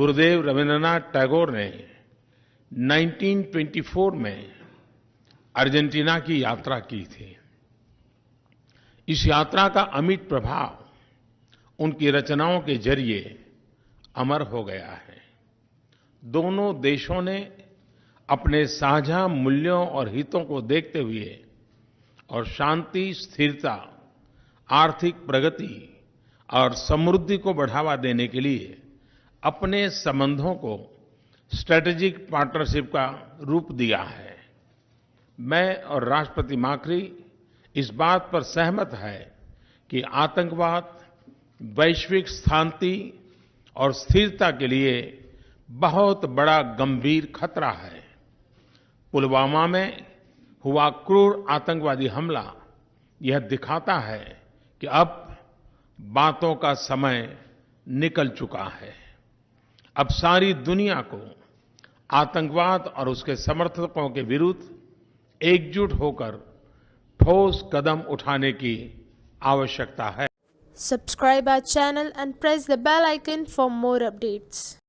गुरुदेव रविन्द्रनाथ टैगोर ने 1924 में अर्जेंटीना की यात्रा की थी। इस यात्रा का अमिट प्रभाव उनकी रचनाओं के ज़रिए अमर हो गया है। दोनों देशों ने अपने साझा मूल्यों और हितों को देखते हुए और शांति, स्थिरता, आर्थिक प्रगति और समृद्धि को बढ़ावा देने के लिए अपने संबंधों को स्ट्रैटेजिक पार्टनरशिप का रूप दिया है। मैं और राष्ट्रपति माकरी इस बात पर सहमत है कि आतंकवाद, वैश्विक शांति और स्थिरता के लिए बहुत बड़ा गंभीर खतरा है। पुलवामा में हुआ क्रूर आतंकवादी हमला यह दिखाता है कि अब बातों का समय निकल चुका है। अब सारी दुनिया को आतंकवाद और उसके समर्थकों के विरुद्ध एकजुट होकर ठोस कदम उठाने की आवश्यकता है। Subscribe our channel and press the bell icon for more updates